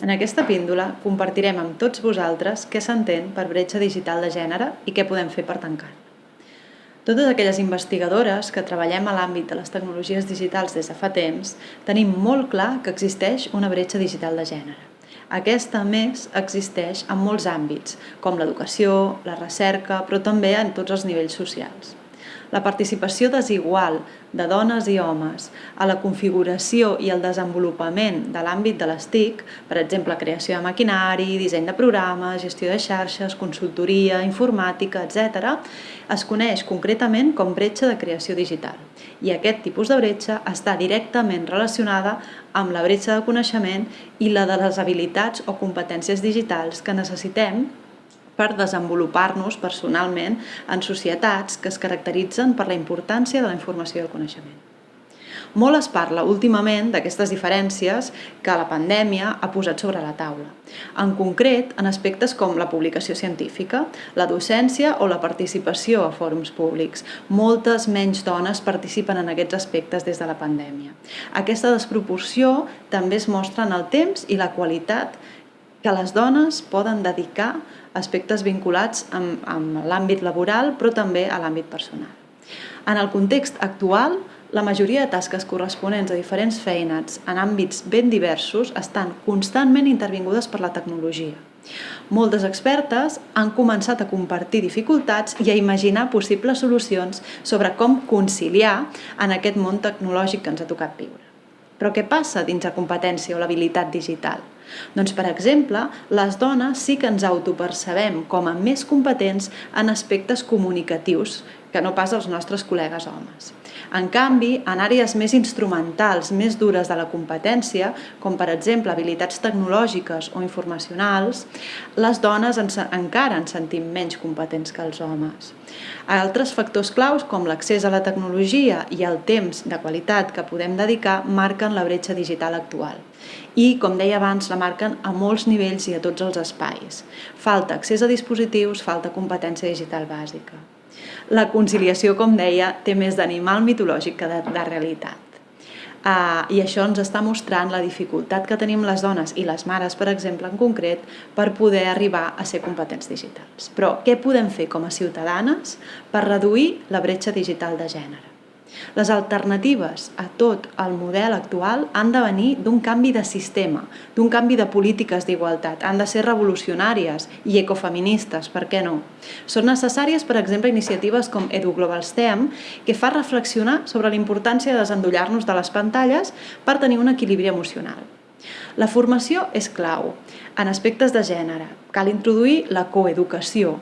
En aquesta píndola compartirem amb tots vosaltres què s'entén per bretxa digital de gènere i què podem fer per tancar. Totes aquelles investigadores que treballem a l'àmbit de les tecnologies digitals des de fa temps tenim molt clar que existeix una bretxa digital de gènere. Aquesta, a més, existeix en molts àmbits, com l'educació, la recerca, però també en tots els nivells socials la participació desigual de dones i homes a la configuració i el desenvolupament de l'àmbit de les TIC, per exemple, creació de maquinari, disseny de programes, gestió de xarxes, consultoria, informàtica, etc., es coneix concretament com bretxa de creació digital. I aquest tipus de bretxa està directament relacionada amb la bretxa de coneixement i la de les habilitats o competències digitals que necessitem per desenvolupar-nos personalment en societats que es caracteritzen per la importància de la informació i el coneixement. Molt es parla últimament d'aquestes diferències que la pandèmia ha posat sobre la taula. En concret, en aspectes com la publicació científica, la docència o la participació a fòrums públics. Moltes menys dones participen en aquests aspectes des de la pandèmia. Aquesta desproporció també es mostra en el temps i la qualitat que les dones poden dedicar aspectes vinculats amb, amb l'àmbit laboral, però també a l'àmbit personal. En el context actual, la majoria de tasques corresponents a diferents feines en àmbits ben diversos estan constantment intervingudes per la tecnologia. Moltes expertes han començat a compartir dificultats i a imaginar possibles solucions sobre com conciliar en aquest món tecnològic que ens ha tocat viure. Però què passa dins la competència o l'habilitat digital? Doncs, per exemple, les dones sí que ens autopercebem com a més competents en aspectes comunicatius que no pas els nostres col·legues homes. En canvi, en àrees més instrumentals, més dures de la competència, com per exemple habilitats tecnològiques o informacionals, les dones encara ens sentim menys competents que els homes. Altres factors claus, com l'accés a la tecnologia i el temps de qualitat que podem dedicar, marquen la bretxa digital actual. I, com deia abans, la marquen a molts nivells i a tots els espais. Falta accés a dispositius, falta competència digital bàsica. La conciliació, com deia, té més d'animal mitològic que de, de realitat. Uh, I això ens està mostrant la dificultat que tenim les dones i les mares, per exemple, en concret, per poder arribar a ser competents digitals. Però què podem fer com a ciutadanes per reduir la bretxa digital de gènere? Les alternatives a tot el model actual han de venir d'un canvi de sistema, d'un canvi de polítiques d'igualtat. Han de ser revolucionàries i ecofeministes, per què no? Són necessàries, per exemple, iniciatives com EduGlobal STEM, que fa reflexionar sobre la importància de desendollar-nos de les pantalles per tenir un equilibri emocional. La formació és clau en aspectes de gènere. Cal introduir la coeducació,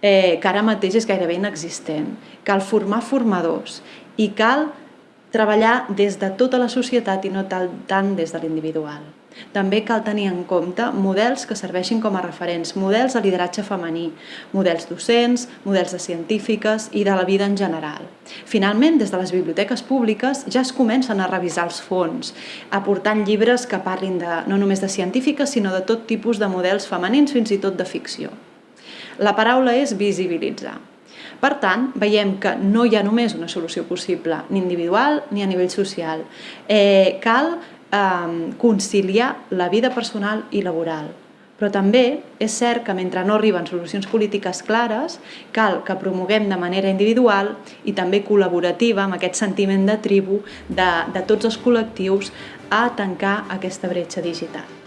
eh, que ara mateix és gairebé inexistent. Cal formar formadors i cal treballar des de tota la societat i no tant des de l'individual. També cal tenir en compte models que serveixin com a referents, models de lideratge femení, models docents, models de científiques i de la vida en general. Finalment, des de les biblioteques públiques ja es comencen a revisar els fons, aportant llibres que parlin de, no només de científiques, sinó de tot tipus de models femenins, fins i tot de ficció. La paraula és visibilitzar. Per tant, veiem que no hi ha només una solució possible, ni individual ni a nivell social. Eh, cal eh, conciliar la vida personal i laboral. Però també és cert que mentre no arriben solucions polítiques clares, cal que promoguem de manera individual i també col·laborativa amb aquest sentiment de tribu de, de tots els col·lectius a tancar aquesta bretxa digital.